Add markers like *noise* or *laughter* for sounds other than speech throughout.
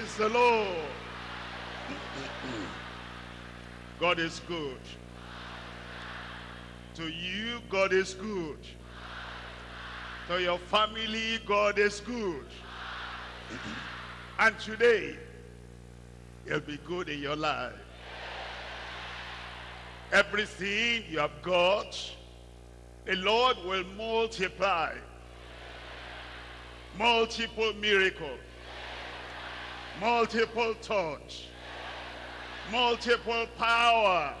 Praise the Lord. God is good. To you, God is good. To your family, God is good. and today, he'll be good in your life. Everything you have got, the Lord will multiply. Multiple miracles multiple touch, multiple power.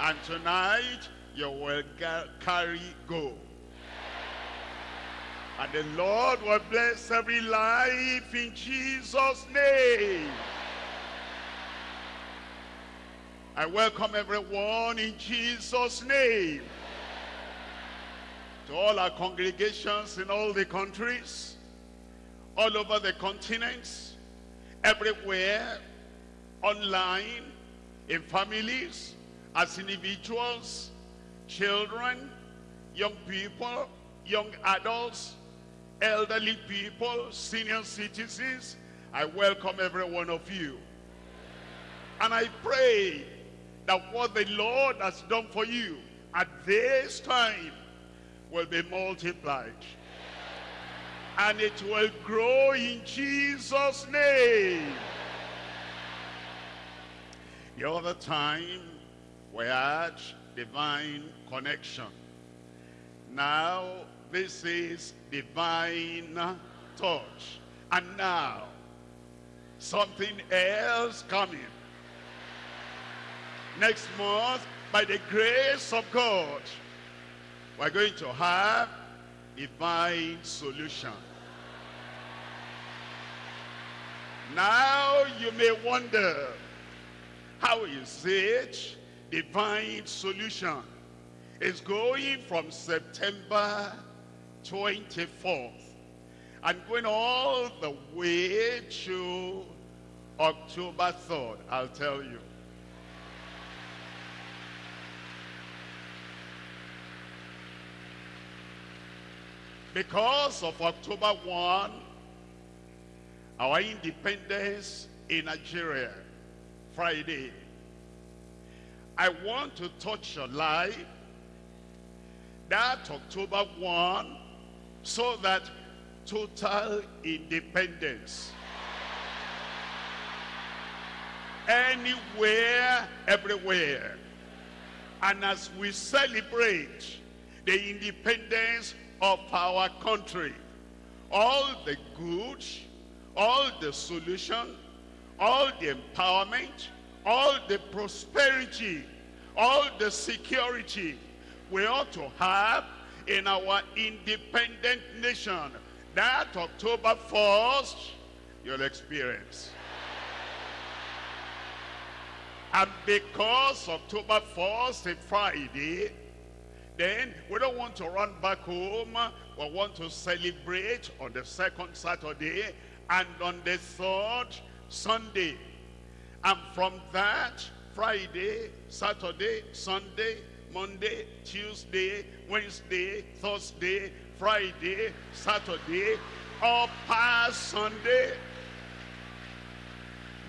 And tonight, you will carry go. And the Lord will bless every life in Jesus' name. I welcome everyone in Jesus' name. To all our congregations in all the countries, all over the continents, everywhere, online, in families, as individuals, children, young people, young adults, elderly people, senior citizens. I welcome every one of you. And I pray that what the Lord has done for you at this time will be multiplied and it will grow in Jesus' name. The other time, we had divine connection. Now, this is divine touch. And now, something else coming. Next month, by the grace of God, we're going to have divine solution. Now you may wonder, how is it divine solution is going from September 24th and going all the way to October 3rd? I'll tell you. Because of October 1, our independence in Nigeria, Friday, I want to touch your life that October 1 so that total independence anywhere, everywhere. And as we celebrate the independence of our country. All the good, all the solution, all the empowerment, all the prosperity, all the security we ought to have in our independent nation. That October 1st, you'll experience. And because October 1st, a Friday, then we don't want to run back home. We want to celebrate on the second Saturday and on the third Sunday. And from that, Friday, Saturday, Sunday, Monday, Tuesday, Wednesday, Thursday, Friday, Saturday, or past Sunday.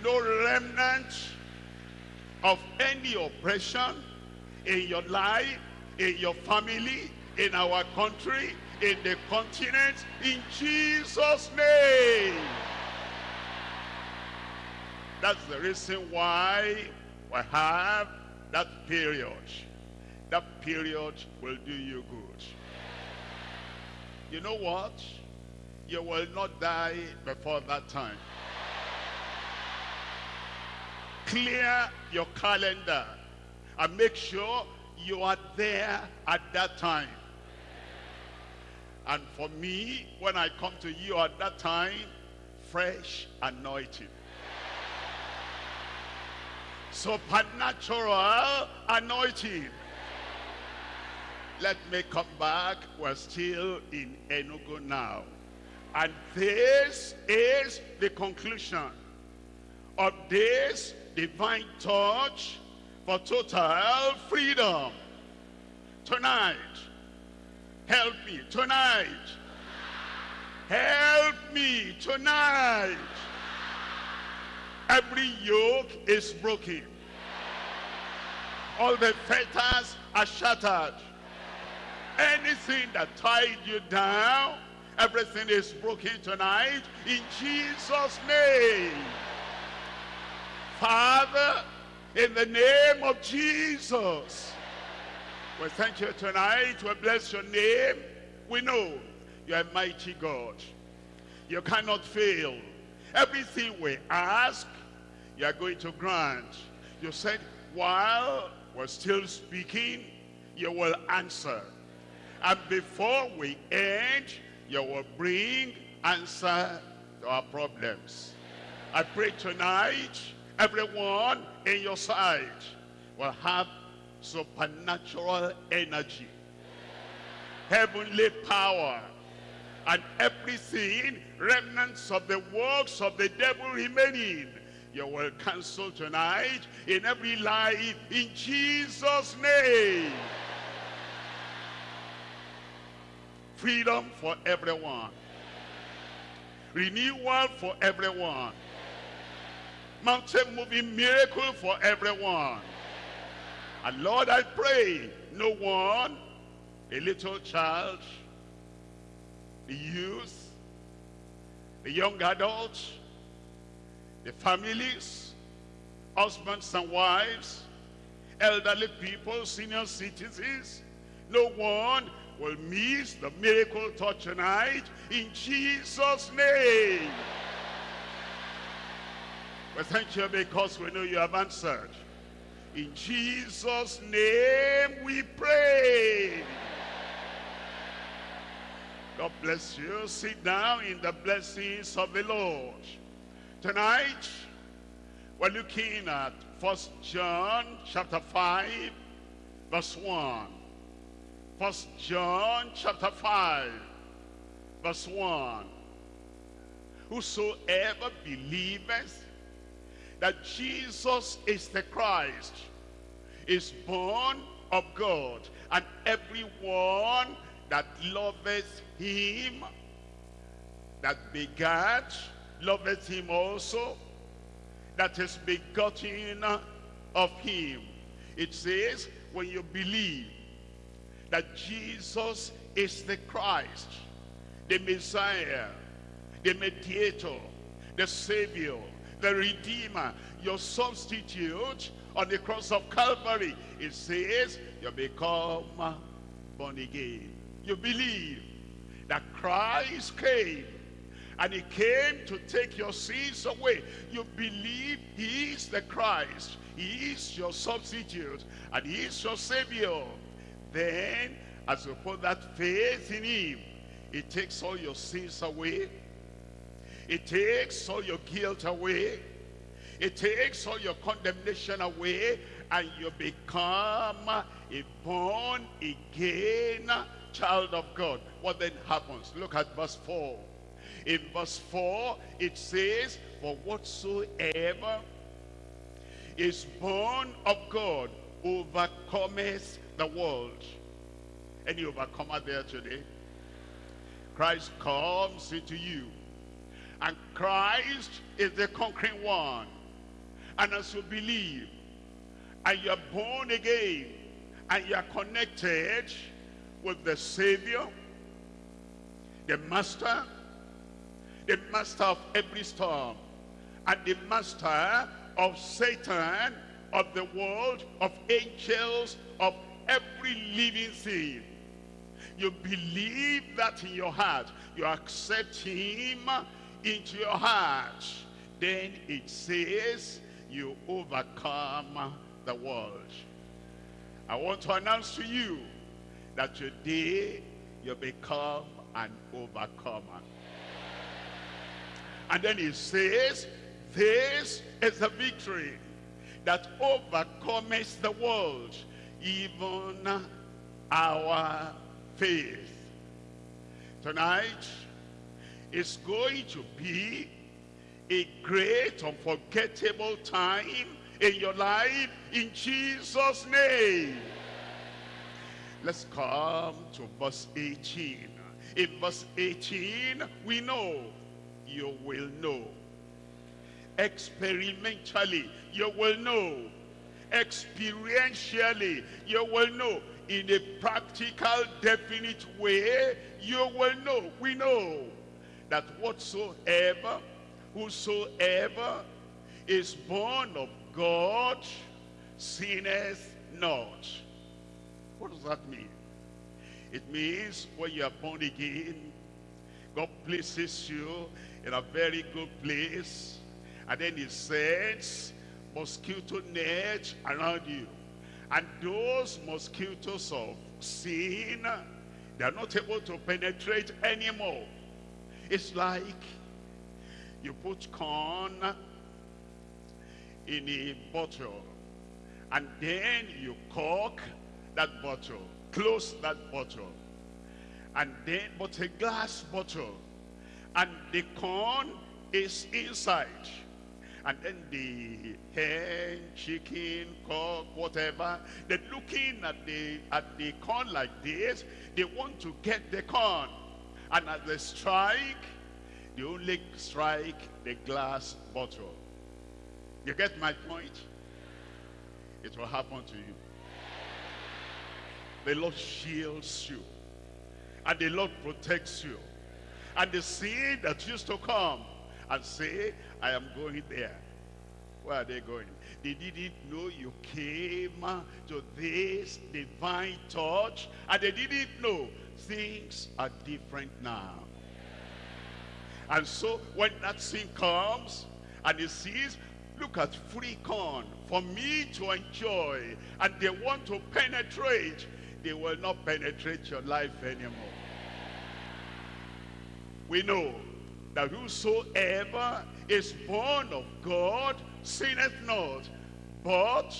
No remnant of any oppression in your life in your family, in our country, in the continent, in Jesus' name. That's the reason why we have that period. That period will do you good. You know what? You will not die before that time. Clear your calendar and make sure you are there at that time. And for me, when I come to you at that time, fresh anointing. Supernatural anointing. Let me come back. We're still in Enugu now. And this is the conclusion of this divine touch for total freedom. Tonight, help me. Tonight, help me. Tonight, every yoke is broken. All the fetters are shattered. Anything that tied you down, everything is broken tonight in Jesus' name. Father, in the name of Jesus, we thank you tonight. We bless your name. We know you're a mighty God. You cannot fail. Everything we ask, you are going to grant. You said, while we're still speaking, you will answer. And before we end, you will bring answer to our problems. I pray tonight, everyone in your side will have supernatural energy, heavenly power, and everything, remnants of the works of the devil remaining, you will cancel tonight in every life in Jesus' name. Freedom for everyone. Renewal for everyone. Mountain moving miracle for everyone. And Lord, I pray no one, a little child, the youth, the young adults, the families, husbands and wives, elderly people, senior citizens, no one will miss the miracle touch tonight in Jesus' name. We thank you because we know you have answered. In Jesus' name we pray. God bless you. Sit down in the blessings of the Lord. Tonight, we're looking at First John chapter 5, verse 1. First John chapter 5, verse 1. Whosoever believeth that Jesus is the Christ is born of God, and everyone that loveth him, that begat, loveth him also, that is begotten of him. It says, when you believe that Jesus is the Christ, the Messiah, the mediator, the Savior, the Redeemer, your substitute on the cross of Calvary, it says you become born again. You believe that Christ came and he came to take your sins away. You believe he is the Christ. He is your substitute and he is your savior. Then, as you put that faith in him, it takes all your sins away. It takes all your guilt away. It takes all your condemnation away and you become a born again child of God. What then happens? Look at verse 4. In verse 4, it says, For whatsoever is born of God overcometh the world. Any overcomer there today? Christ comes into you. And Christ is the conquering one. And as you believe, and you're born again, and you're connected with the Savior, the Master, the Master of every storm, and the Master of Satan, of the world, of angels, of every living thing. You believe that in your heart. You accept him into your heart. Then it says you overcome the world. I want to announce to you that today you become an overcomer. And then he says, this is the victory that overcomes the world, even our faith. Tonight is going to be a great unforgettable time in your life in Jesus name let's come to verse 18 in verse 18 we know you will know experimentally, you will know. Experientially, you will know. In a practical, definite way, you will know. We know that whatsoever, whosoever is born of God, sinneth not. What does that mean? It means when you are born again, God places you in a very good place. And then he sets mosquito net around you. And those mosquitoes of sin, they are not able to penetrate anymore. It's like you put corn in a bottle and then you cork that bottle, close that bottle. And then, but a glass bottle. And the corn is inside. And then the hen, chicken, cock, whatever, they're looking at the, at the corn like this. They want to get the corn. And as they strike, they only strike the glass bottle. You get my point? It will happen to you. The Lord shields you. And the Lord protects you. And the seed that used to come and say, I am going there. Where are they going? They didn't know you came to this divine touch. And they didn't know things are different now. And so when that sin comes and he sees, look at free corn for me to enjoy and they want to penetrate, they will not penetrate your life anymore. We know that whosoever is born of God sinneth not, but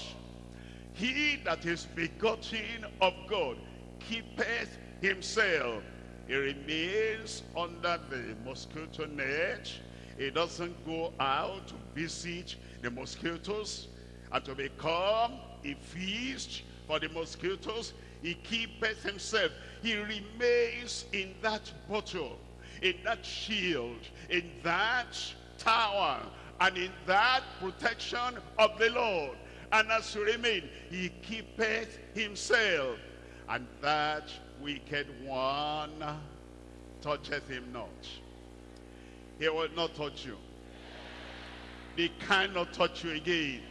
he that is begotten of God keepeth himself. He remains under the mosquito net. He doesn't go out to visit the mosquitoes and to become a feast for the mosquitoes. He keepeth himself. He remains in that bottle, in that shield, in that tower, and in that protection of the Lord. And as he remain, he keepeth himself. And that wicked one toucheth him not. He will not touch you. They cannot touch you again.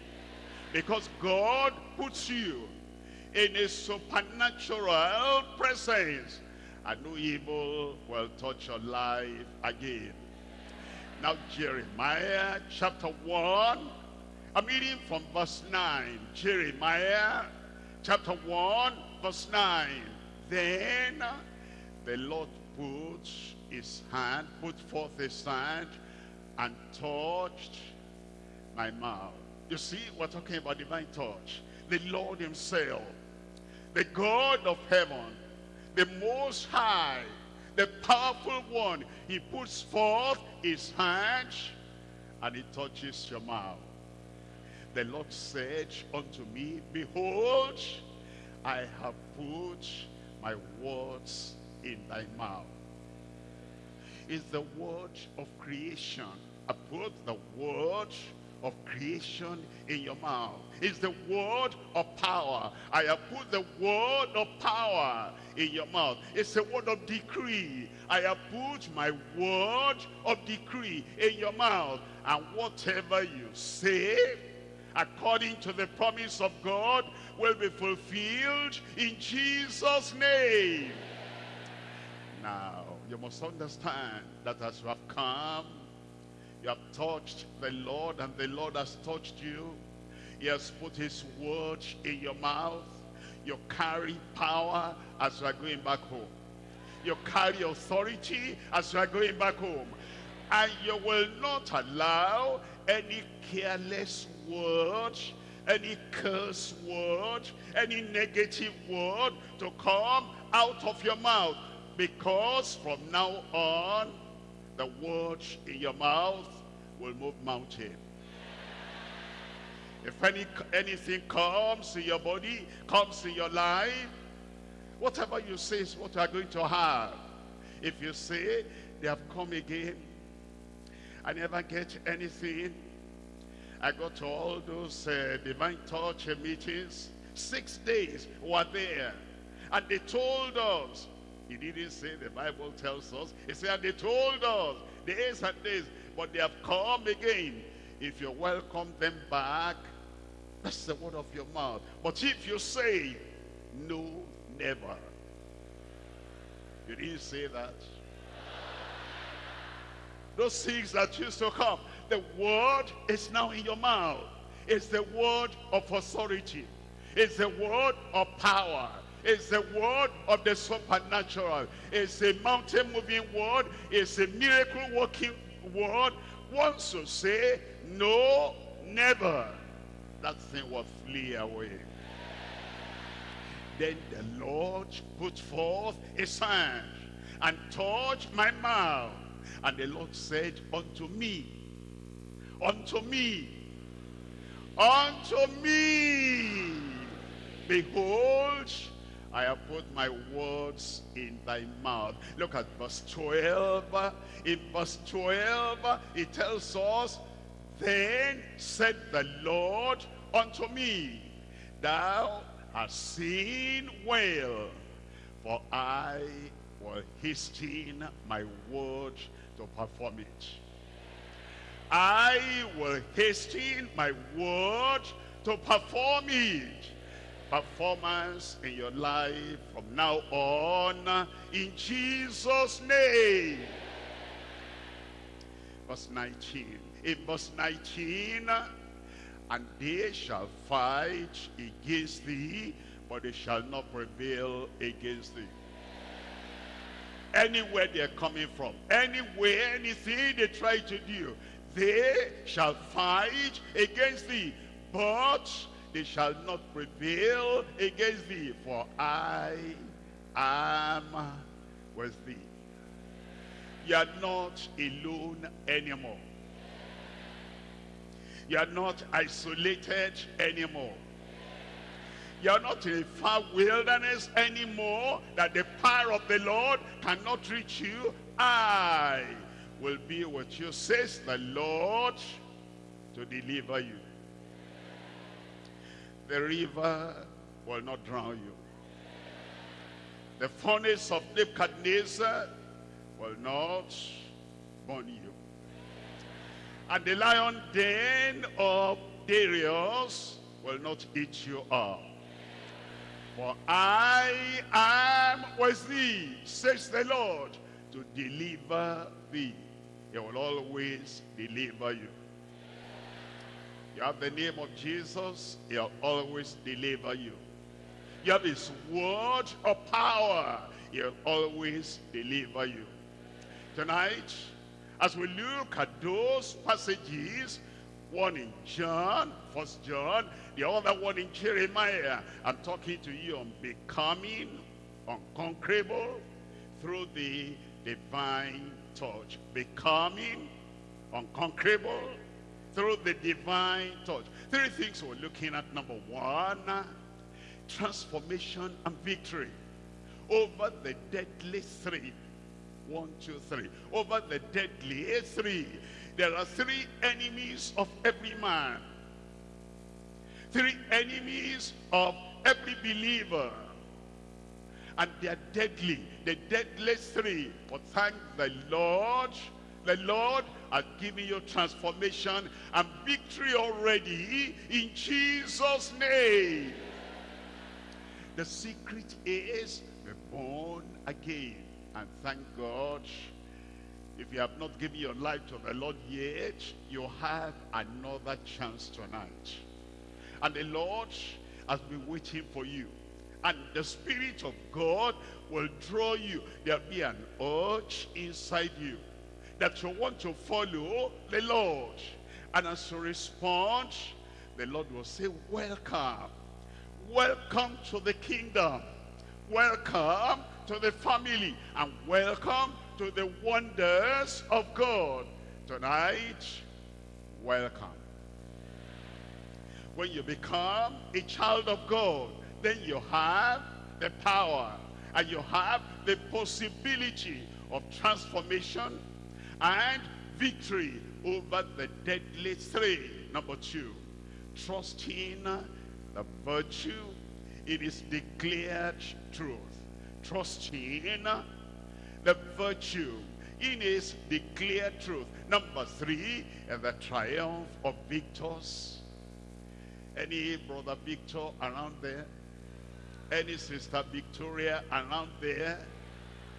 Because God puts you in a supernatural presence. And no evil will touch your life again. Now Jeremiah chapter 1. I'm reading from verse 9. Jeremiah chapter 1 verse 9. Then the Lord put his hand, put forth his hand and touched my mouth. You see, we're talking about divine touch. The Lord himself, the God of heaven, the most high, the powerful one, he puts forth his hand and he touches your mouth. The Lord said unto me, Behold, I have put my words in thy mouth. Is the word of creation. I put the word of creation in your mouth. It's the word of power. I have put the word of power in your mouth. It's a word of decree. I have put my word of decree in your mouth. And whatever you say, according to the promise of God, will be fulfilled in Jesus' name. Now, you must understand that as you have come, you have touched the Lord and the Lord has touched you. He has put his word in your mouth. You carry power as you are going back home. You carry authority as you are going back home. And you will not allow any careless word, any curse word, any negative word to come out of your mouth. Because from now on, the word in your mouth will move mountain. If any anything comes in your body, comes in your life, whatever you say is what you are going to have. If you say, they have come again, I never get anything, I got to all those uh, divine touch meetings. Six days were there. And they told us, he didn't say the Bible tells us, he said they told us, days and days, but they have come again. If you welcome them back, that's the word of your mouth. But if you say, no, never. You didn't say that. Those things that used to come, the word is now in your mouth. It's the word of authority. It's the word of power. It's the word of the supernatural. It's a mountain moving word. It's a miracle working word. Once you say, no, never, that thing will flee away. Then the Lord put forth his hand and touched my mouth. And the Lord said unto me, unto me, unto me, behold, I have put my words in thy mouth. Look at verse 12. In verse 12, it tells us, Then said the Lord unto me, Thou hast seen well, for I will hasten my word to perform it. I will hasten my word to perform it. Performance in your life from now on in Jesus' name. Verse 19. In verse 19, and they shall fight against thee, but they shall not prevail against thee anywhere they're coming from, anywhere, anything they try to do, they shall fight against thee, but they shall not prevail against thee, for I am with thee. You are not alone anymore. You are not isolated anymore. You are not in a far wilderness anymore that the power of the Lord cannot reach you. I will be with you, says the Lord, to deliver you. The river will not drown you. The furnace of Nebuchadnezzar will not burn you. And the lion den of Darius will not eat you up. For I am with thee, says the Lord, to deliver thee. He will always deliver you. You have the name of Jesus, he'll always deliver you. You have his word of power, he'll always deliver you. Tonight, as we look at those passages, one in John, First John, the other one in Jeremiah. I'm talking to you on becoming unconquerable through the divine touch. Becoming unconquerable through the divine touch. Three things we're looking at. Number one, transformation and victory over the deadly three. One, two, three. Over the deadly three. There are three enemies of every man three enemies of every believer. And they are deadly, the deadliest three. But thank the Lord, the Lord has given you transformation and victory already in Jesus' name. The secret is be born again. And thank God, if you have not given your life to the Lord yet, you have another chance tonight. And the Lord has been waiting for you. And the Spirit of God will draw you. There'll be an urge inside you that you want to follow the Lord. And as you respond, the Lord will say, welcome. Welcome to the kingdom. Welcome to the family. And welcome to the wonders of God. Tonight, welcome. When you become a child of God, then you have the power and you have the possibility of transformation and victory over the deadly three. Number two, trusting the virtue it is declared truth. Trusting the virtue in his declared truth. Number three, and the triumph of victors. Any brother Victor around there? Any sister Victoria around there?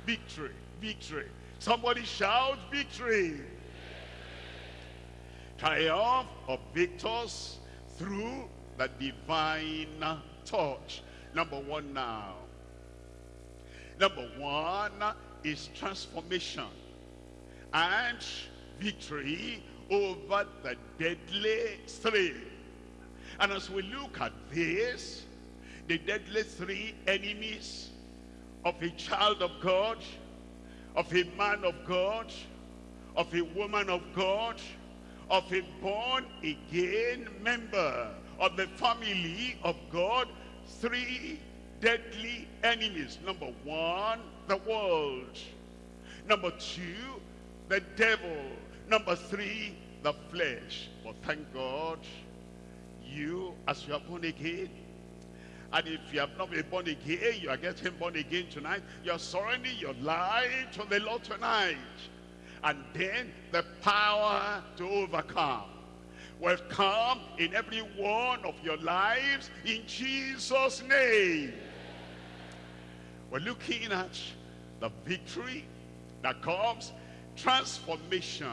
Victory, victory. Somebody shout victory. Triumph of victors through the divine touch. Number one now. Number one is transformation and victory over the deadly three. And as we look at this, the deadly three enemies of a child of God, of a man of God, of a woman of God, of a born-again member of the family of God, three deadly enemies. Number one, the world. Number two, the devil. Number three, the flesh. But thank God, you, as you are born again, and if you have not been born again, you are getting born again tonight. You are surrendering your life to the Lord tonight. And then the power to overcome will come in every one of your lives in Jesus' name. We're looking at the victory that comes, transformation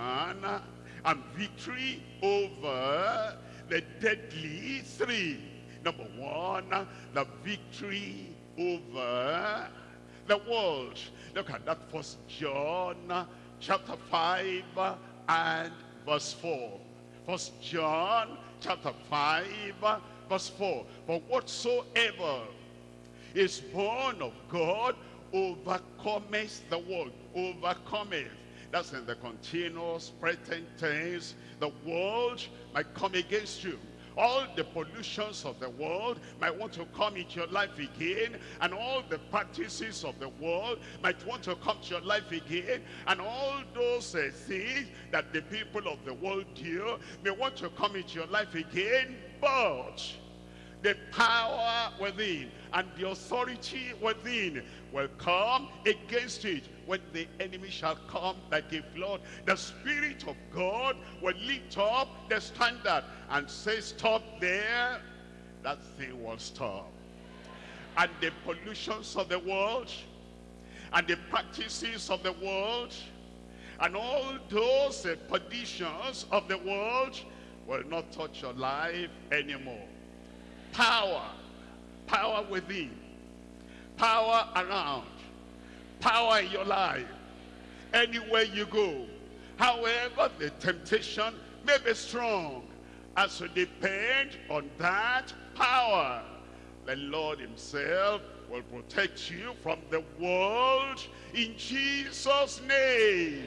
and victory over the deadly three. Number one, the victory over the world. Look at that first John chapter 5 and verse 4. First John chapter 5 verse 4. For whatsoever is born of God overcometh the world. Overcometh. That's in the continuous present tense. The world might come against you all the pollutions of the world might want to come into your life again and all the practices of the world might want to come to your life again and all those uh, things that the people of the world do may want to come into your life again. But the power within and the authority within will come against it when the enemy shall come like a flood. The spirit of god will lift up the standard and say stop there. That thing will stop. And the pollutions of the world and the practices of the world and all those uh, perditions of the world will not touch your life anymore. Power power within power around power in your life anywhere you go. However the temptation may be strong as you depend on that power the lord himself will protect you from the world in jesus name.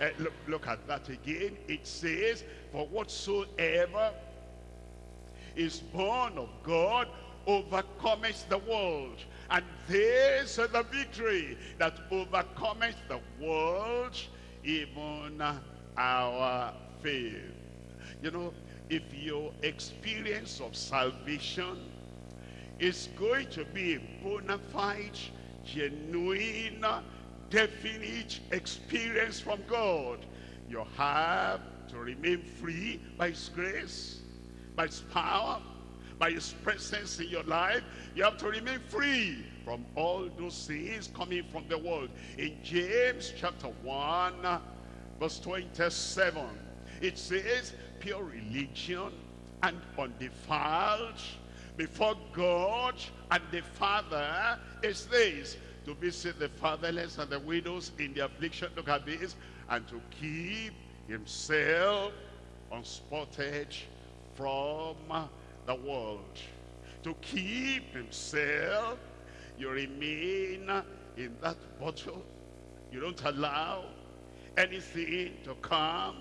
Uh, look, look at that again. It says for whatsoever is born of God overcometh the world. And this is the victory that overcometh the world, even our faith. You know, if your experience of salvation is going to be a bona fide, genuine, definite experience from God, you have to remain free by his grace by his power, by his presence in your life, you have to remain free from all those things coming from the world. In James chapter 1, verse 27, it says, pure religion and undefiled before God and the Father is this, to visit the fatherless and the widows in the affliction, look at this, and to keep himself unspotted from the world. To keep himself, you remain in that bottle. You don't allow anything to come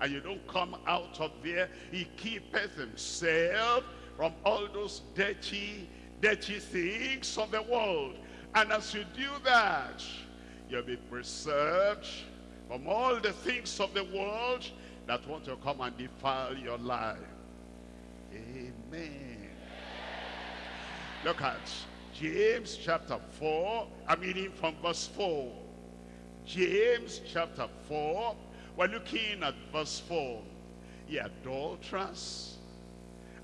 and you don't come out of there. He keepeth himself from all those dirty, dirty things of the world. And as you do that, you'll be preserved from all the things of the world that want to come and defile your life. Amen. Look at James chapter 4, I'm reading from verse 4. James chapter 4, we're looking at verse 4. Ye adulterers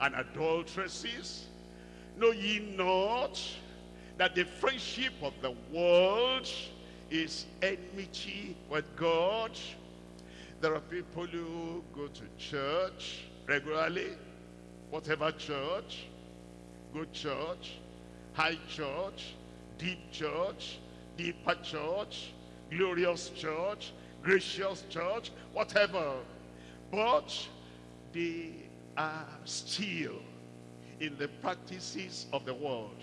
and adulteresses, know ye not that the friendship of the world is enmity with God? There are people who go to church regularly, whatever church, good church, high church, deep church, deeper church, glorious church, gracious church, whatever. But they are still in the practices of the world,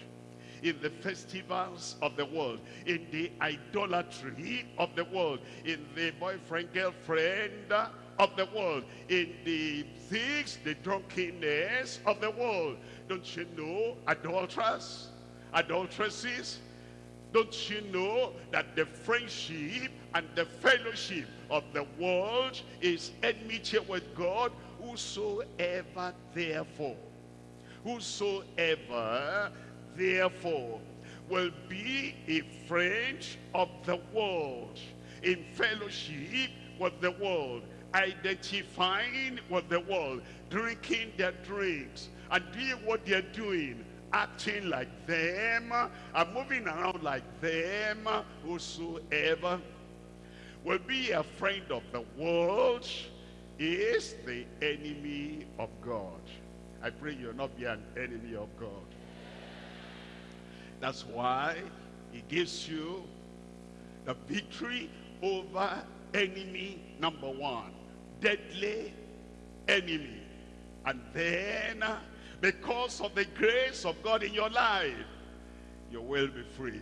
in the festivals of the world, in the idolatry of the world, in the boyfriend, girlfriend of the world, in the things, the drunkenness of the world. Don't you know adulterers, adulteresses? Don't you know that the friendship and the fellowship of the world is enmity with God? Whosoever therefore, whosoever therefore will be a friend of the world, in fellowship with the world, identifying with the world, drinking their drinks, and doing what they're doing, acting like them, and moving around like them, whosoever will be a friend of the world is the enemy of God. I pray you'll not be an enemy of God. That's why he gives you the victory over enemy number one. Deadly enemy. And then, uh, because of the grace of God in your life, you will be free.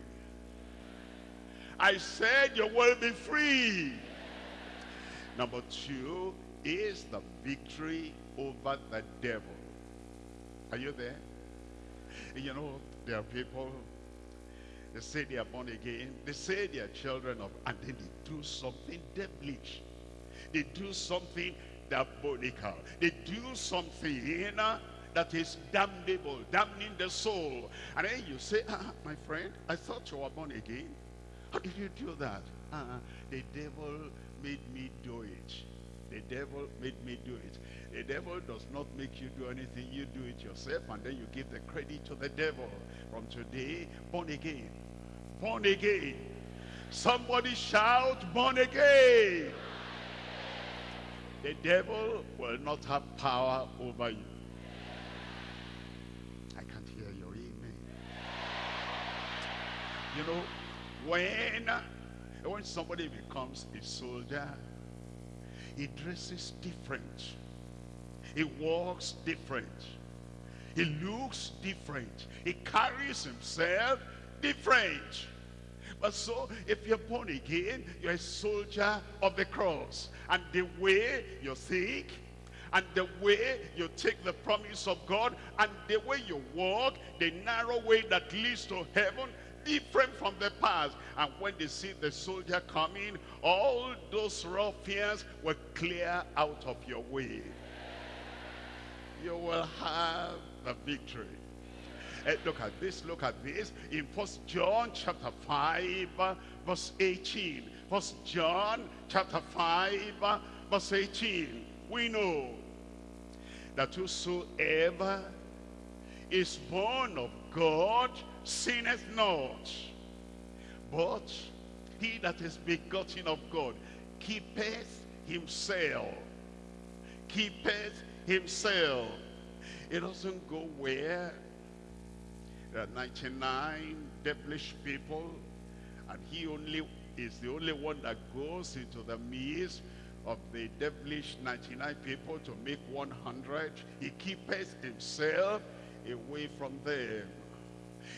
I said you will be free. Number two is the victory over the devil. Are you there? You know, there are people, they say they are born again. They say they are children of, and then they do something devilish. They do something diabolical. They do something uh, that is damnable, damning the soul. And then you say, ah, my friend, I thought you were born again. How did you do that? Uh, the devil made me do it. The devil made me do it. The devil does not make you do anything. You do it yourself and then you give the credit to the devil. From today, born again. Born again. Somebody shout, born again. The devil will not have power over you. I can't hear your amen. You know, when, when somebody becomes a soldier, he dresses different. He walks different. He looks different. He carries himself different. But so, if you're born again, you're a soldier of the cross. And the way you think, and the way you take the promise of God, and the way you walk, the narrow way that leads to heaven, different from the past. And when they see the soldier coming, all those ruffians will clear out of your way. You will have the victory. Uh, look at this, look at this. In First John chapter 5, verse 18. First John chapter 5, verse 18. We know that whosoever is born of God sinneth not. But he that is begotten of God keepeth himself. Keepeth himself. It doesn't go where there are 99 devilish people and he only is the only one that goes into the midst of the devilish 99 people to make 100. He keepeth himself away from them.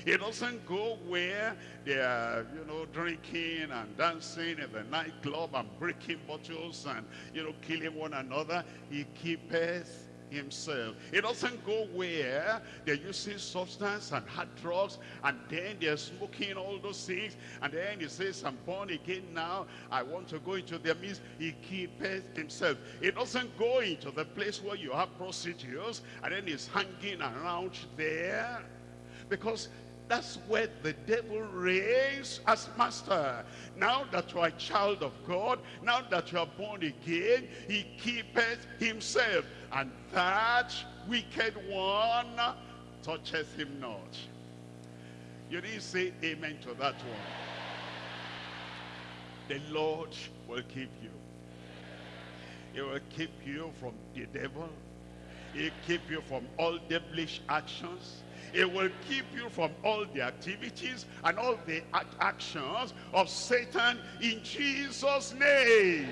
He doesn't go where they are, you know, drinking and dancing in the nightclub and breaking bottles and, you know, killing one another. He keepeth himself. It doesn't go where they're using substance and hard drugs and then they're smoking all those things and then he says, I'm born again now. I want to go into their midst. He keepeth himself. It doesn't go into the place where you have prostitutes and then he's hanging around there because that's where the devil reigns as master. Now that you are a child of God, now that you are born again, he keepeth himself. And that wicked one touches him not. You didn't say amen to that one. The Lord will keep you. He will keep you from the devil. He'll keep you from all devilish actions. It will keep you from all the activities and all the actions of Satan in Jesus' name.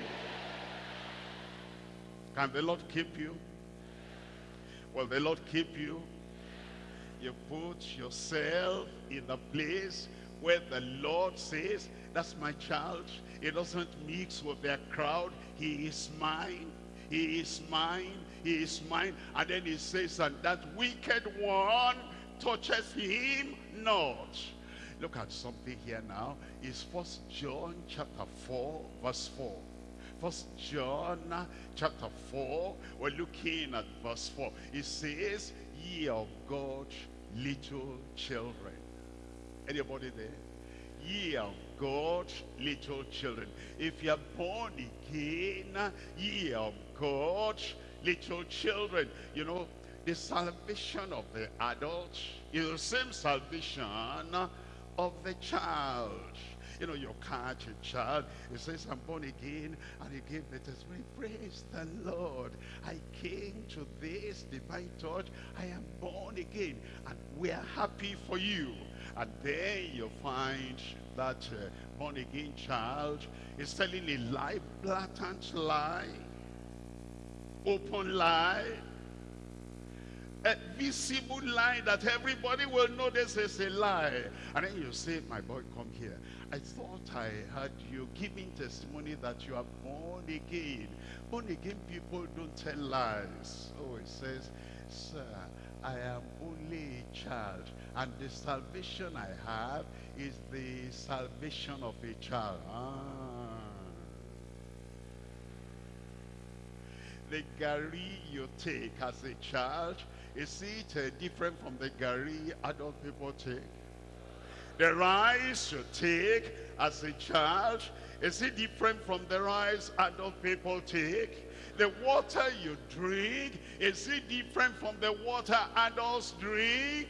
Can the Lord keep you? Will the Lord keep you? You put yourself in the place where the Lord says, that's my child. He doesn't mix with their crowd. He is mine. He is mine. He is mine. And then he says, and that wicked one touches him not. Look at something here now. It's First John chapter 4, verse 4. First John chapter 4, we're looking at verse 4. It says, ye of God, little children. Anybody there? Ye of God, little children. If you're born again, ye of God, little children. You know, the salvation of the adult is the same salvation of the child. You know, you catch a child, he says, I'm born again, and he gave the testimony, praise the Lord. I came to this divine church, I am born again, and we are happy for you. And then you find that uh, born again child is telling a lie, blatant lie, open lie, a visible lie that everybody will know this is a lie. And then you say, my boy, come here. I thought I heard you giving testimony that you are born again. Born again people don't tell lies. Oh, it says, sir, I am only a child. And the salvation I have is the salvation of a child. Ah. The garri you take as a child is it uh, different from the garri adult people take? The rice you take as a child, is it different from the rice adult people take? The water you drink, is it different from the water adults drink?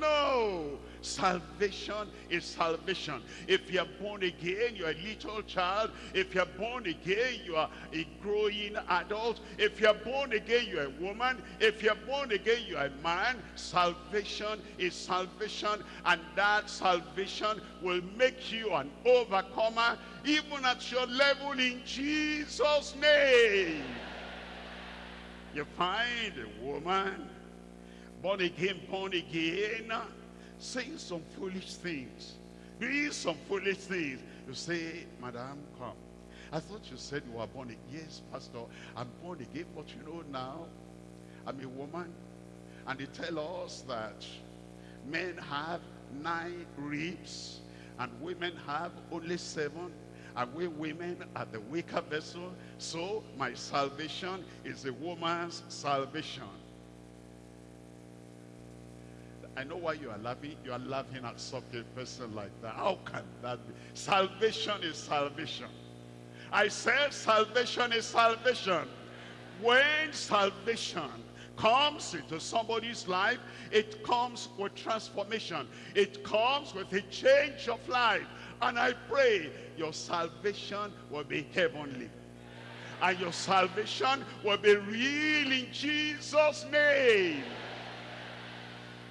No. Salvation is salvation. If you're born again, you're a little child. If you're born again, you are a growing adult. If you're born again, you're a woman. If you're born again, you're a man. Salvation is salvation. And that salvation will make you an overcomer even at your level in Jesus' name. You find a woman, born again, born again, saying some foolish things, doing some foolish things. You say, Madam, come. I thought you said you were born again. Yes, Pastor, I'm born again, but you know now, I'm a woman. And they tell us that men have nine ribs and women have only seven. And we women are the weaker vessel. So my salvation is a woman's salvation. I know why you are laughing. You are laughing at such a person like that. How can that be? Salvation is salvation. I said salvation is salvation. When salvation comes into somebody's life, it comes with transformation. It comes with a change of life. And I pray your salvation will be heavenly. And your salvation will be real in Jesus' name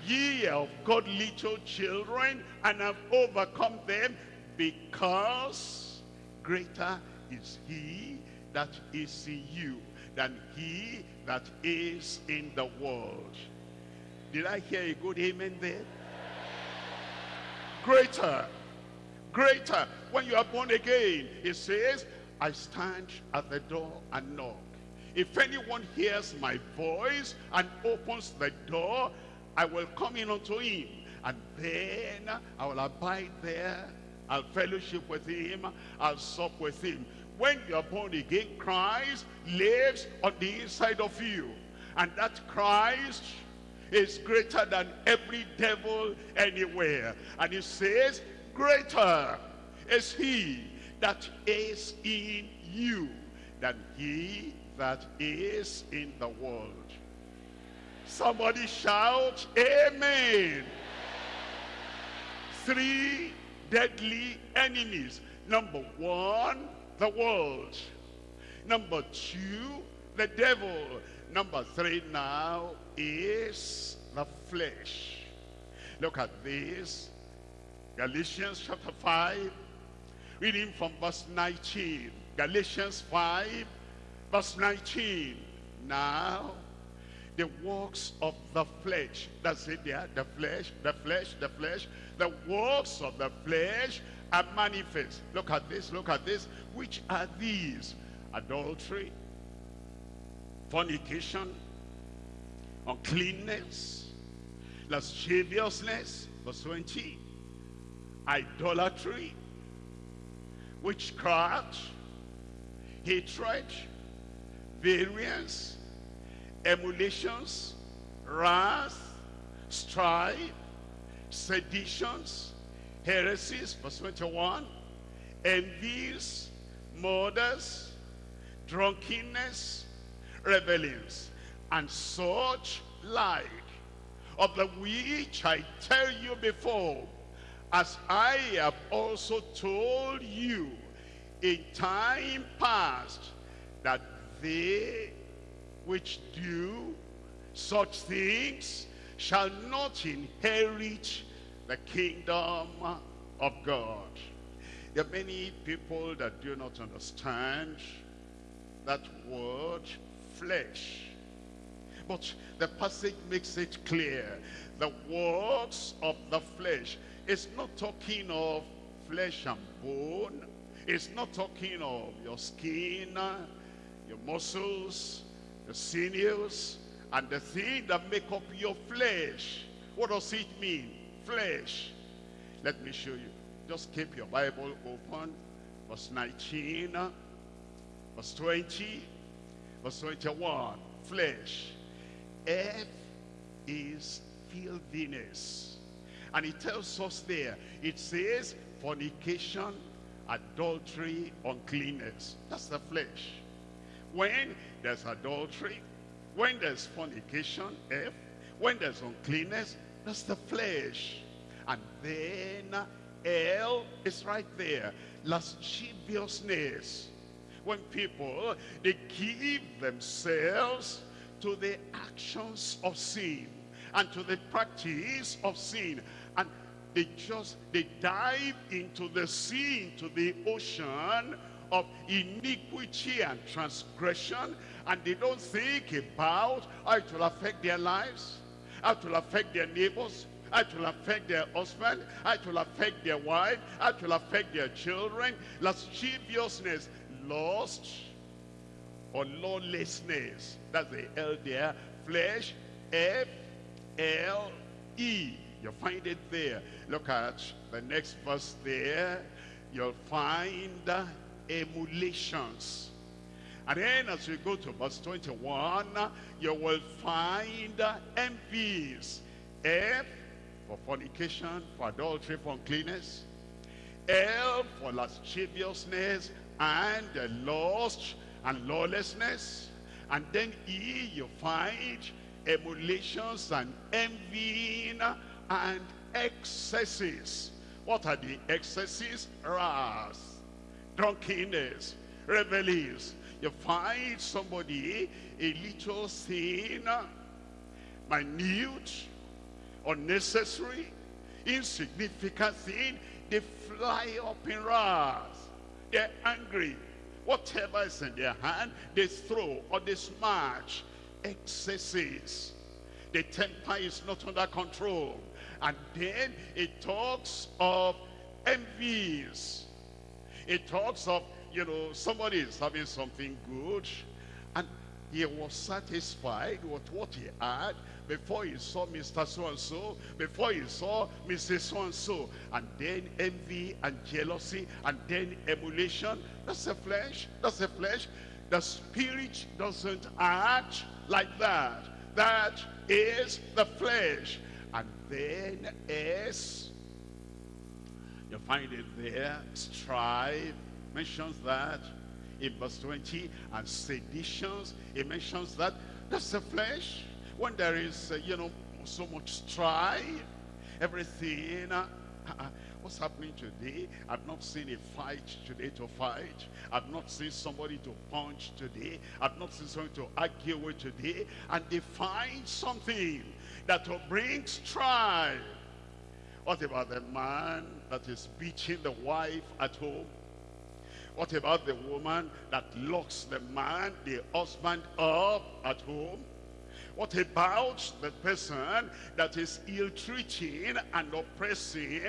ye of God little children and have overcome them because greater is he that is in you than he that is in the world. Did I hear a good amen there? Greater, greater. When you are born again, it says, I stand at the door and knock. if anyone hears my voice and opens the door, I will come in unto him, and then I will abide there. I'll fellowship with him. I'll sup with him. When you are born again, Christ lives on the inside of you. And that Christ is greater than every devil anywhere. And he says, greater is he that is in you than he that is in the world. Somebody shout, Amen. Three deadly enemies. Number one, the world. Number two, the devil. Number three now is the flesh. Look at this. Galatians chapter 5, reading from verse 19. Galatians 5, verse 19. Now, the works of the flesh. That's it there. The flesh, the flesh, the flesh. The works of the flesh are manifest. Look at this, look at this. Which are these? Adultery, fornication, uncleanness, lasciviousness, verse 20, idolatry, witchcraft, hatred, variance, emulations, wrath, strife, seditions, heresies, verse 21, envies, murders, drunkenness, rebellions, and such like, of the which I tell you before, as I have also told you in time past, that they which do such things shall not inherit the kingdom of God. There are many people that do not understand that word flesh. But the passage makes it clear. The works of the flesh is not talking of flesh and bone. It's not talking of your skin, your muscles, the sinews, and the thing that make up your flesh. What does it mean? Flesh. Let me show you. Just keep your Bible open. Verse 19, verse 20, verse 21. Flesh. F is filthiness. And it tells us there, it says fornication, adultery, uncleanness. That's the flesh. When there's adultery, when there's fornication, F, when there's uncleanness, that's the flesh. And then L is right there. Lasciviousness. When people, they give themselves to the actions of sin and to the practice of sin. And they just, they dive into the sea, into the ocean of iniquity and transgression and they don't think about how it will affect their lives, how it will affect their neighbors, how it will affect their husband, how it will affect their wife, how it will affect their children, lasciviousness, lust, or lawlessness. That's the L there. Flesh, F, L, E. You find it there. Look at the next verse there. You'll find emulations. And then as we go to verse 21, you will find envies. F for fornication, for adultery, for uncleanness. L for lasciviousness and lust and lawlessness. And then E, you find emulations and envying and excesses. What are the excesses? Wrath, drunkenness, revelries. You find somebody, a little sin, minute, unnecessary, insignificant thing, they fly up in wrath. They're angry. Whatever is in their hand, they throw or they smash. Excesses. The temper is not under control. And then it talks of envies. It talks of, you know, somebody is having something good and he was satisfied with what he had before he saw Mr. So-and-so, before he saw Mrs. So-and-so, and then envy and jealousy, and then emulation. That's the flesh, that's the flesh. The spirit doesn't act like that. That is the flesh. And then is, you find it there, strife, mentions that in verse 20, and seditions, it mentions that. That's the flesh. When there is, uh, you know, so much strife, everything, uh, what's happening today? I've not seen a fight today to fight. I've not seen somebody to punch today. I've not seen somebody to argue with today. And they find something that will bring strife. What about the man that is beating the wife at home? What about the woman that locks the man, the husband up at home? What about the person that is ill-treating and oppressing,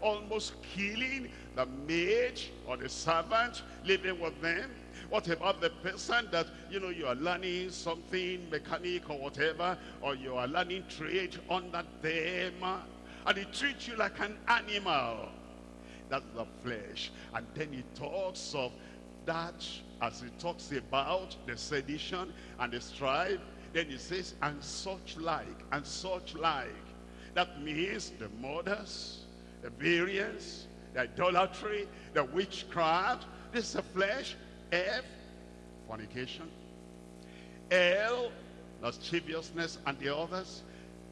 almost killing the maid or the servant living with them? What about the person that, you know, you are learning something, mechanic or whatever, or you are learning trade under them, and they treats you like an animal? That's the flesh. And then he talks of that as he talks about the sedition and the strife then he says, and such like, and such like. That means the murders, the variance, the idolatry, the witchcraft. This is the flesh. F, fornication. L, lasciviousness and the others.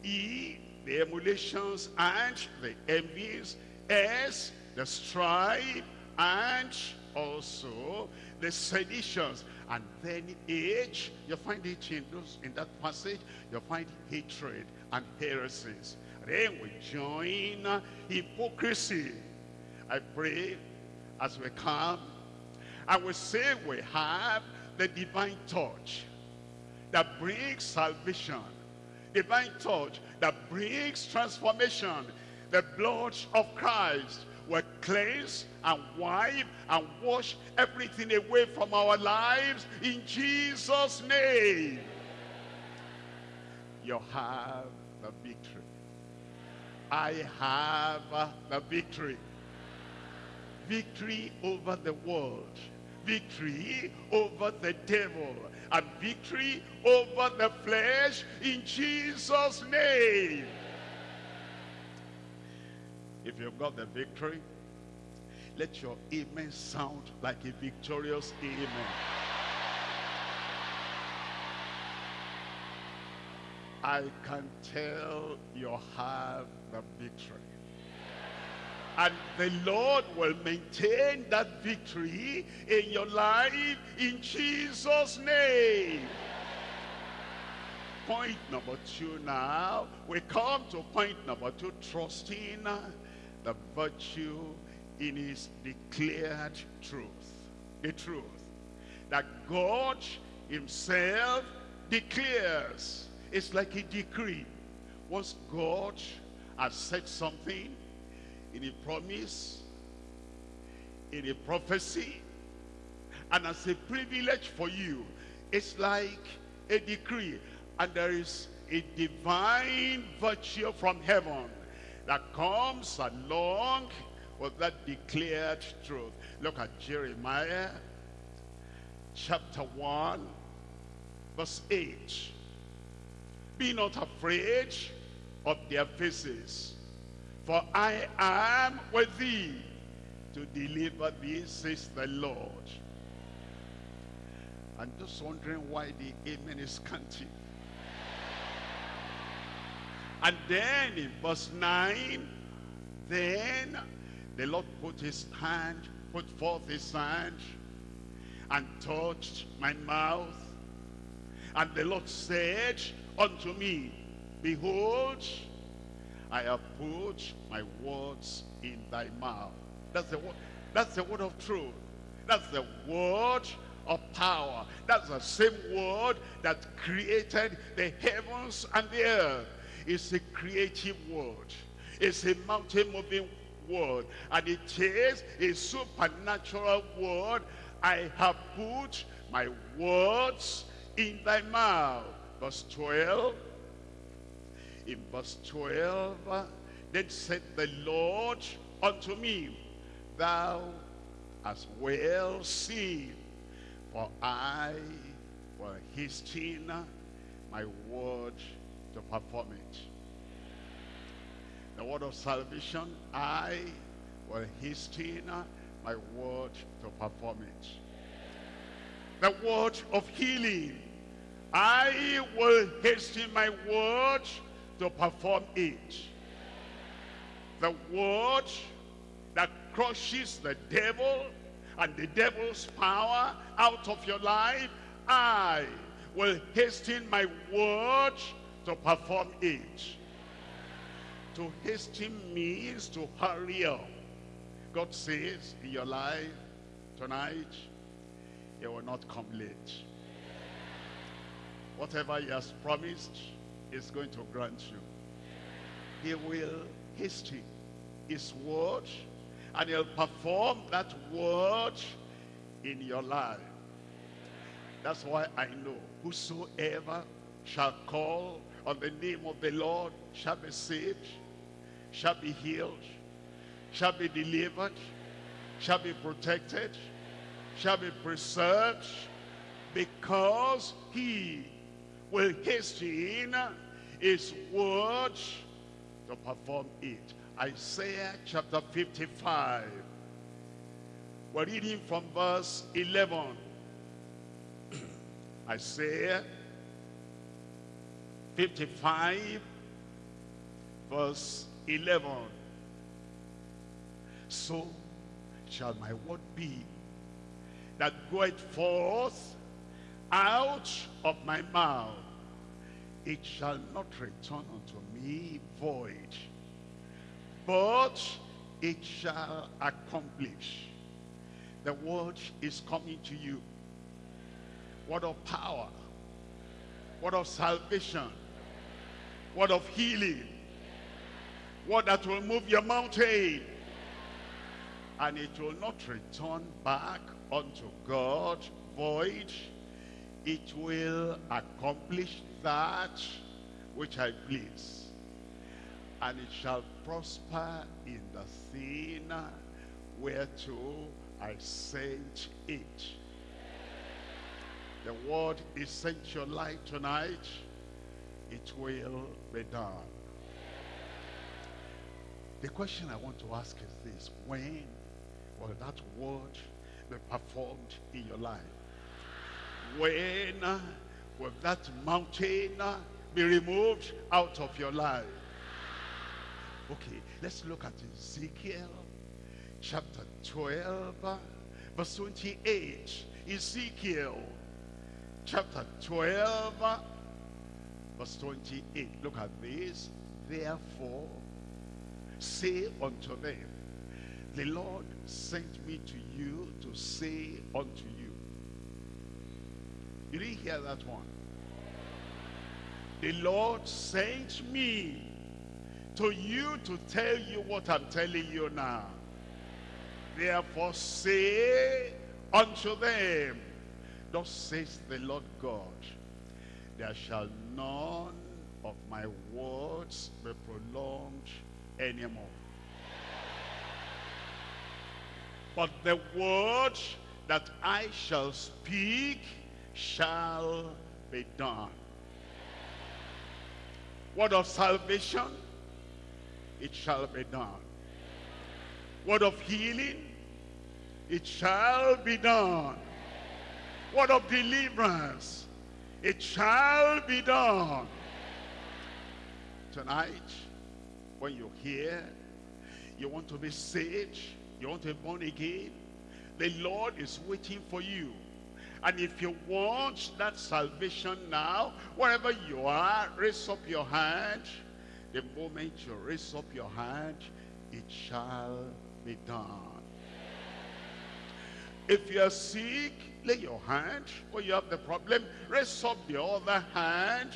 E, the emulations and the envies. S, the strife and also the seditions and then age, you find it in, those, in that passage, you find hatred and heresies. then we join hypocrisy. I pray as we come, I will say we have the divine touch that brings salvation. Divine touch that brings transformation. The blood of Christ will cleanse and wipe and wash everything away from our lives in Jesus' name. You have the victory. I have the victory. Victory over the world. Victory over the devil. And victory over the flesh in Jesus' name. If you've got the victory, let your amen sound like a victorious amen. I can tell you have the victory. And the Lord will maintain that victory in your life in Jesus' name. Point number two now. We come to point number two, trusting the virtue in his declared truth. The truth. That God himself declares. It's like a decree. Once God has said something in a promise, in a prophecy, and as a privilege for you, it's like a decree. And there is a divine virtue from heaven that comes along with that declared truth. Look at Jeremiah chapter 1 verse 8. Be not afraid of their faces, for I am with thee to deliver thee, says the Lord. I'm just wondering why the amen is scanty. And then in verse 9, then the Lord put his hand, put forth his hand, and touched my mouth. And the Lord said unto me, Behold, I have put my words in thy mouth. That's the word, that's the word of truth. That's the word of power. That's the same word that created the heavens and the earth. It's a creative word. It's a mountain-moving word. And it is a supernatural word. I have put my words in thy mouth. Verse 12. In verse 12, then said the Lord unto me, Thou hast well seen, for I will hasten my word to perform it. The word of salvation, I will hasten my word to perform it. The word of healing, I will hasten my word to perform it. The word that crushes the devil and the devil's power out of your life, I will hasten my word to perform it. To hasten means to hurry up. God says in your life tonight, he will not come late. Whatever he has promised is going to grant you. He will hasten his word and he'll perform that word in your life. That's why I know whosoever shall call on the name of the Lord shall be saved, shall be healed, shall be delivered, shall be protected, shall be preserved, because he will hasten his word to perform it. Isaiah chapter 55. We're reading from verse 11. *clears throat* Isaiah 55 verse 11. So shall my word be that goeth forth out of my mouth. It shall not return unto me void, but it shall accomplish. The word is coming to you. Word of power. Word of salvation. Word of healing. Word that will move your mountain. And it will not return back unto God void. It will accomplish that which I please. And it shall prosper in the thing whereto I sent it. The word is sent your light tonight. It will be done. The question I want to ask is this. When will that word be performed in your life? When will that mountain uh, be removed out of your life? Okay, let's look at Ezekiel chapter 12, uh, verse 28. Ezekiel chapter 12, uh, verse 28. Look at this. Therefore, say unto them, the Lord sent me to you to say unto you. Didn't hear that one. The Lord sent me to you to tell you what I'm telling you now. Therefore say unto them, Thus says the Lord God, there shall none of my words be prolonged anymore. But the word that I shall speak shall be done. Word of salvation, it shall be done. Word of healing, it shall be done. Word of deliverance, it shall be done. Tonight, when you hear, you want to be saved, you want to be born again, the Lord is waiting for you. And if you want that salvation now, wherever you are, raise up your hand. The moment you raise up your hand, it shall be done. If you're sick, lay your hand. When you have the problem, raise up the other hand.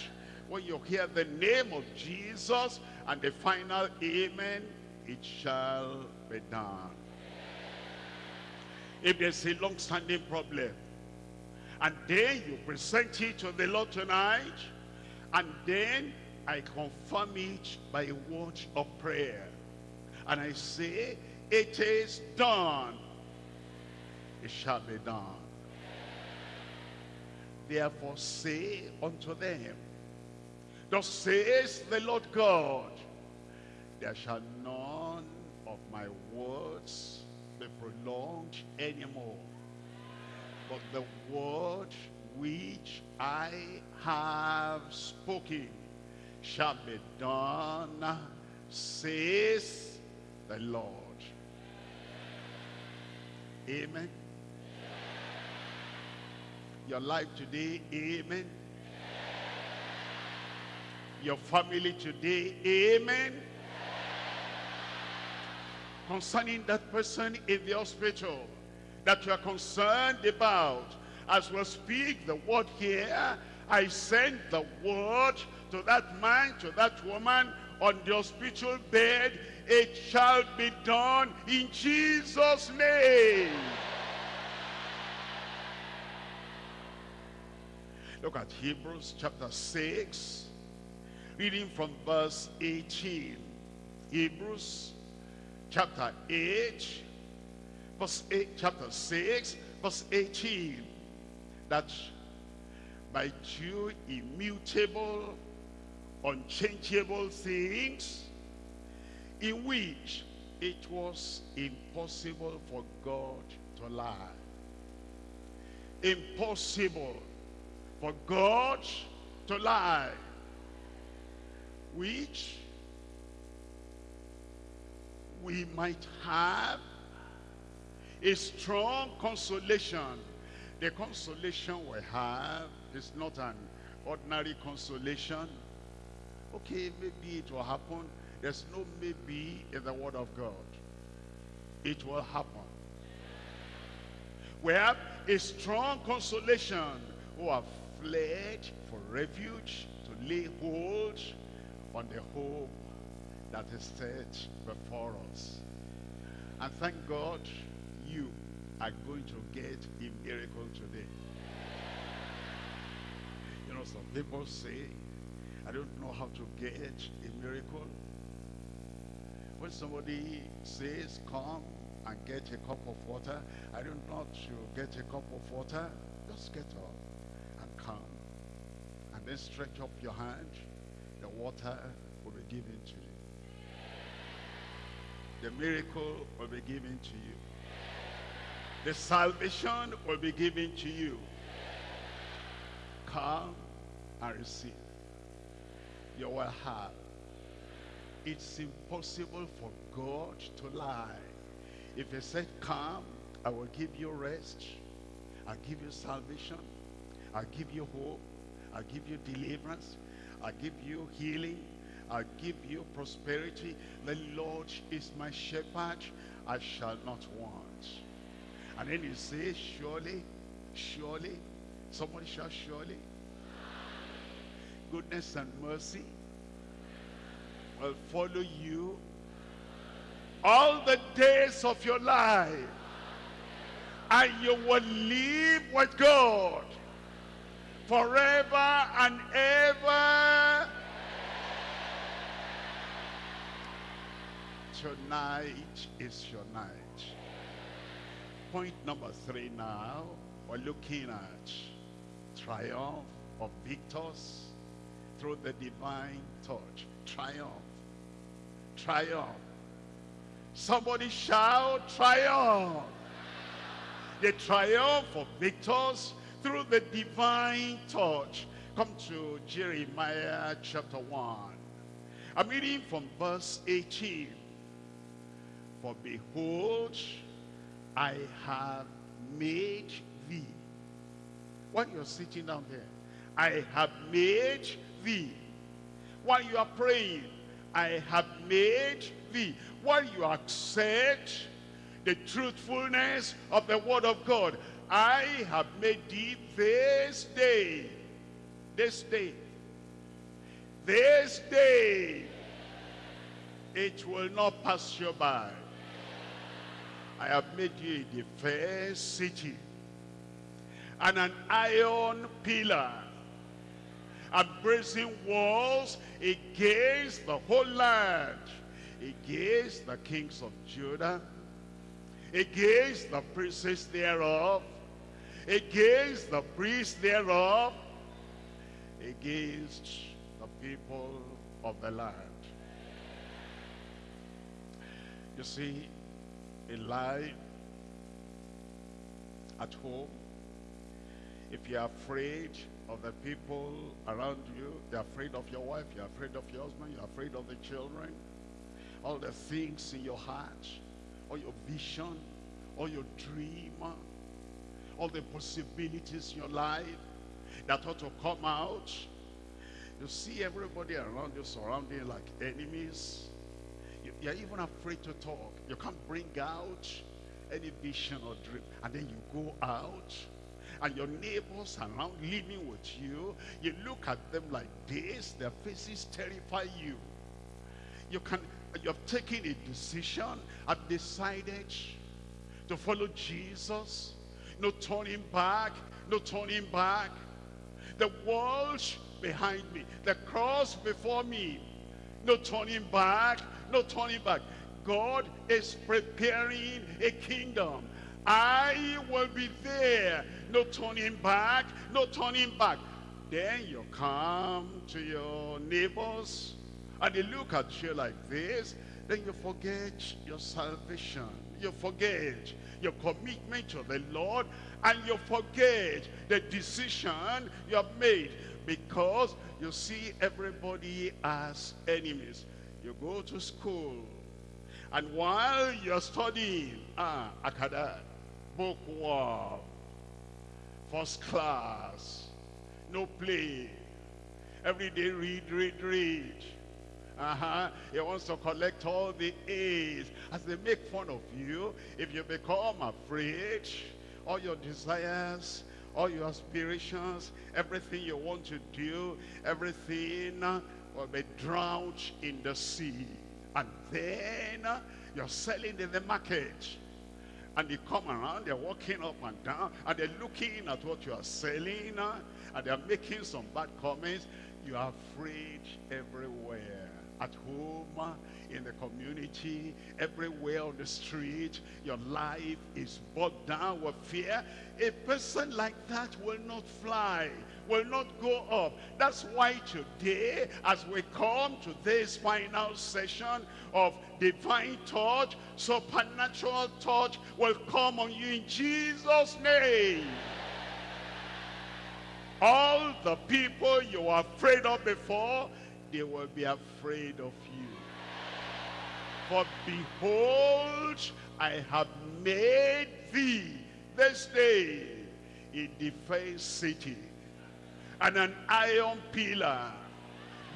When you hear the name of Jesus and the final amen, it shall be done. If there's a long-standing problem, And then you present it to the Lord tonight. And then I confirm it by a word of prayer. And I say, it is done. It shall be done. Therefore say unto them, Thus says the Lord God, there shall none of my words be prolonged anymore. The word which I have spoken shall be done, says the Lord. Amen. Your life today, amen. Your family today, amen. Concerning that person in the hospital that you are concerned about, as we speak the word here, I send the word to that man, to that woman on the hospital bed. It shall be done in Jesus' name. Look at Hebrews chapter 6, reading from verse 18. Hebrews chapter 8, verse 8, chapter 6, verse 18. That by two immutable, unchangeable things, in which it was impossible for God to lie. Impossible for God to lie. Which we might have a strong consolation. The consolation we have is not an ordinary consolation. Okay, maybe it will happen. There's no maybe in the word of God. It will happen. We have a strong consolation who have fled for refuge to lay hold on the hope that is set before us. And thank God you are going to get a miracle today. You know, some people say, I don't know how to get a miracle. When somebody says, come and get a cup of water, I don't know to get a cup of water. Just get up and come. And then stretch up your hand. The water will be given to you. The miracle will be given to you. The salvation will be given to you. Come and receive. You will have. It's impossible for God to lie. If he said, come, I will give you rest. I'll give you salvation. I'll give you hope. I'll give you deliverance. I'll give you healing. I'll give you prosperity. The Lord is my shepherd. I shall not want. And then he says, surely, surely, somebody shall surely. Goodness and mercy will follow you all the days of your life. And you will live with God forever and ever. Tonight is your night. Point number three now, we're looking at triumph of victors through the divine touch. Triumph. Triumph. Somebody shout triumph. The triumph of victors through the divine touch. Come to Jeremiah chapter 1. I'm reading from verse 18. For behold, I have made thee. While you're sitting down there, I have made thee. While you are praying, I have made thee. While you accept the truthfulness of the word of God, I have made thee this day, this day, this day, it will not pass you by. I have made you a defense city. and an iron pillar and brazen walls against the whole land, against the kings of Judah, against the princes thereof, against the priests thereof, against the people of the land. You see, in life, at home, if you're afraid of the people around you, you're afraid of your wife, you're afraid of your husband, you're afraid of the children, all the things in your heart, all your vision, all your dream, all the possibilities in your life that ought to come out. You see everybody around you surrounding like enemies. You, you're even afraid to talk. You can't bring out any vision or dream. And then you go out and your neighbors around living with you, you look at them like this, their faces terrify you. You can, you have taken a decision, I've decided to follow Jesus. No turning back, no turning back. The world behind me, the cross before me. No turning back, no turning back. God is preparing a kingdom. I will be there. No turning back, no turning back. Then you come to your neighbors and they look at you like this. Then you forget your salvation. You forget your commitment to the Lord and you forget the decision you have made because you see everybody as enemies. You go to school and while you're studying, ah, Akada, bookworm, first class, no play, every day read, read, read. Uh-huh. He wants to collect all the A's. As they make fun of you, if you become afraid, all your desires, all your aspirations, everything you want to do, everything will be drowned in the sea. And then uh, you're selling in the market. And they come around, they're walking up and down, and they're looking at what you are selling, uh, and they're making some bad comments. You are afraid everywhere at home, in the community, everywhere on the street, your life is bogged down with fear. A person like that will not fly, will not go up. That's why today, as we come to this final session of divine touch, supernatural touch will come on you in Jesus' name. All the people you were afraid of before, they will be afraid of you. For behold, I have made thee this day a defense city and an iron pillar,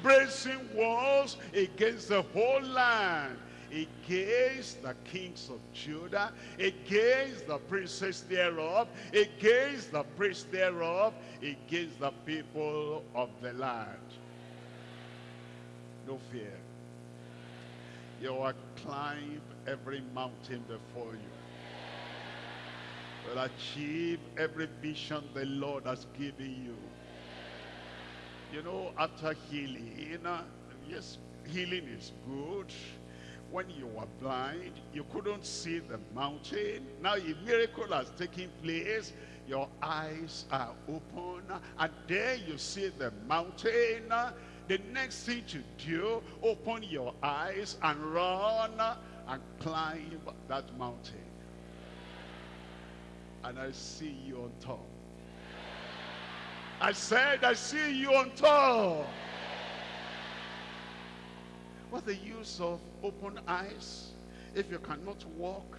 bracing walls against the whole land, against the kings of Judah, against the princes thereof, against the priests thereof, against the people of the land no fear. You will climb every mountain before you. Will achieve every vision the Lord has given you. You know, after healing, yes, healing is good. When you were blind, you couldn't see the mountain. Now a miracle has taken place. Your eyes are open, and there you see the mountain the next thing to do, open your eyes and run and climb that mountain. And I see you on top. I said, I see you on top. What's the use of open eyes if you cannot walk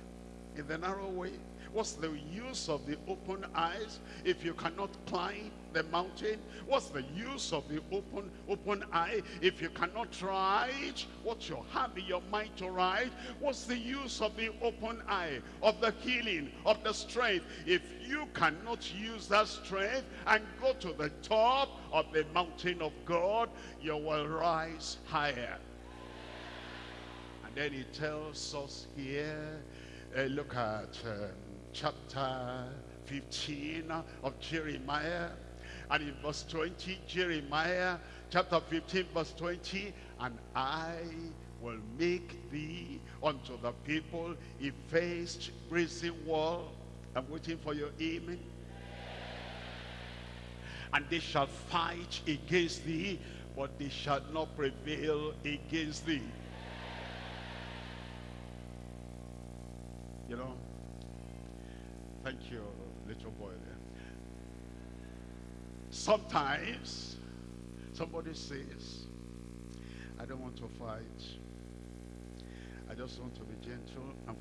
in the narrow way? What's the use of the open eyes if you cannot climb the mountain? What's the use of the open open eye if you cannot write what you have in your mind to write? What's the use of the open eye, of the healing, of the strength, if you cannot use that strength and go to the top of the mountain of God, you will rise higher. And then he tells us here, uh, look at um, chapter 15 of Jeremiah. And in verse 20, Jeremiah chapter 15 verse 20, and I will make thee unto the people a faced brazen wall. I'm waiting for your amen. And they shall fight against thee, but they shall not prevail against thee. You know, thank you, little boy there. Sometimes somebody says, I don't want to fight. I just want to be gentle and